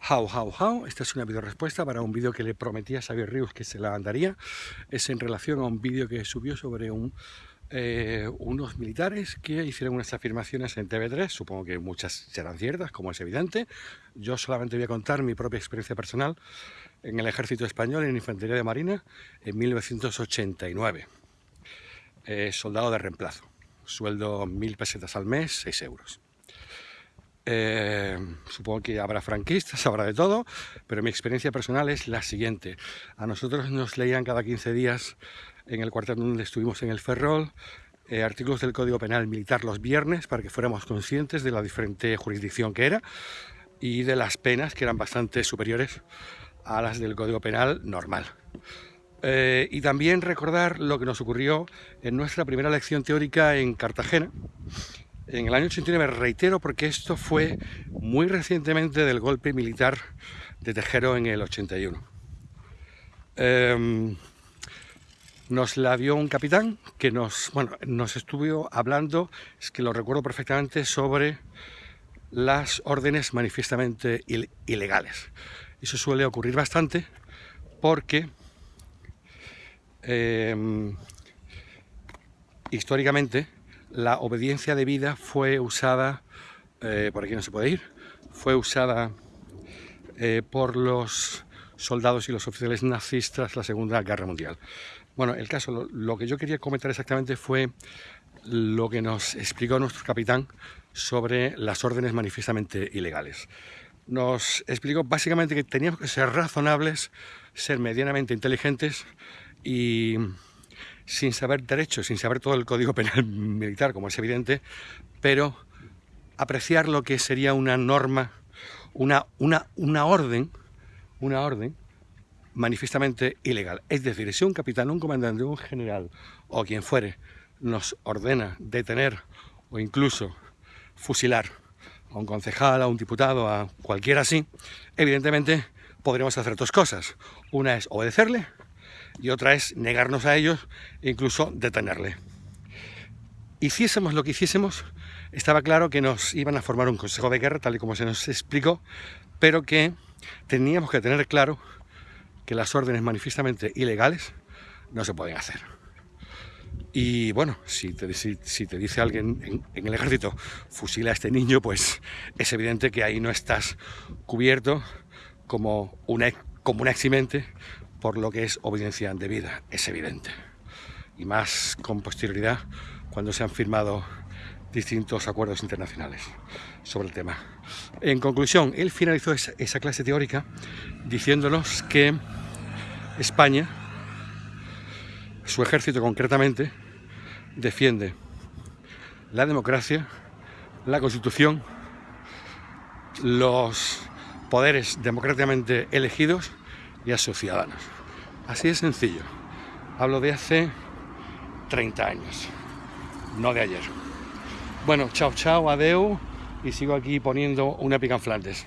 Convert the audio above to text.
How, how, how. Esta es una video respuesta para un vídeo que le prometí a Xavier Ríos que se la mandaría. Es en relación a un vídeo que subió sobre un, eh, unos militares que hicieron unas afirmaciones en TV3. Supongo que muchas serán ciertas, como es evidente. Yo solamente voy a contar mi propia experiencia personal en el ejército español en infantería de marina en 1989. Eh, soldado de reemplazo. Sueldo mil pesetas al mes, 6 euros. Eh, supongo que habrá franquistas, habrá de todo, pero mi experiencia personal es la siguiente. A nosotros nos leían cada 15 días en el cuartel donde estuvimos en el Ferrol eh, artículos del Código Penal Militar los viernes para que fuéramos conscientes de la diferente jurisdicción que era y de las penas que eran bastante superiores a las del Código Penal normal. Eh, y también recordar lo que nos ocurrió en nuestra primera lección teórica en Cartagena, en el año 89 reitero porque esto fue muy recientemente del golpe militar de Tejero en el 81. Em, nos la dio un capitán que nos, bueno, nos estuvo hablando, es que lo recuerdo perfectamente, sobre las órdenes manifiestamente ilegales. Eso suele ocurrir bastante porque em, históricamente la obediencia de vida fue usada, eh, por aquí no se puede ir, fue usada eh, por los soldados y los oficiales nazis tras la Segunda Guerra Mundial. Bueno, el caso, lo, que yo quería comentar exactamente fue lo que nos explicó nuestro capitán sobre las órdenes manifiestamente ilegales. Nos explicó básicamente que teníamos que ser razonables, ser medianamente inteligentes y sin saber derecho, sin saber todo el código penal militar, como es evidente, pero apreciar lo que sería una norma, una, una, una orden, una orden manifiestamente ilegal. Es decir, si un capitán, un comandante, un general o quien fuere nos ordena detener o incluso fusilar a un concejal, a un diputado, a cualquiera así, evidentemente podremos hacer dos cosas. Una es obedecerle y otra es negarnos a ellos e incluso detenerle. Hiciésemos lo que hiciésemos, estaba claro que nos iban a formar un consejo de guerra, tal y como se nos explicó, pero que teníamos que tener claro que las órdenes manifiestamente ilegales no se pueden hacer. Y bueno, si te, dice alguien en, el ejército, fusila a este niño, pues es evidente que ahí no estás cubierto como una, como un eximente por lo que es obediencia debida, es evidente. Y más con posterioridad cuando se han firmado distintos acuerdos internacionales sobre el tema. En conclusión, él finalizó esa, esa clase teórica diciéndonos que España, su ejército concretamente, defiende la democracia, la constitución, los poderes democráticamente elegidos y a sus ciudadanos. Así de sencillo. Hablo de hace 30 años, no de ayer. Bueno, chao, chao, adeu, y sigo aquí poniendo una pica en Flandes.